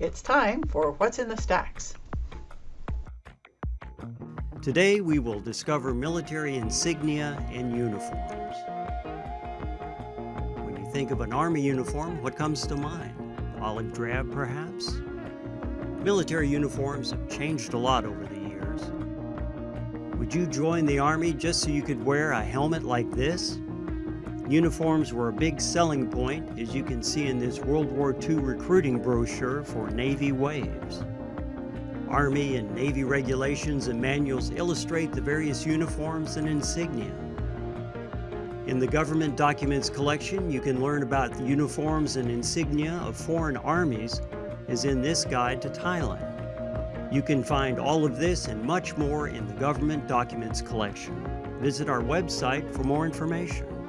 It's time for What's in the Stacks. Today we will discover military insignia and uniforms. When you think of an Army uniform, what comes to mind? Olive drab, perhaps? Military uniforms have changed a lot over the years. Would you join the Army just so you could wear a helmet like this? Uniforms were a big selling point, as you can see in this World War II recruiting brochure for Navy WAVES. Army and Navy regulations and manuals illustrate the various uniforms and insignia. In the Government Documents collection, you can learn about the uniforms and insignia of foreign armies, as in this guide to Thailand. You can find all of this and much more in the Government Documents collection. Visit our website for more information.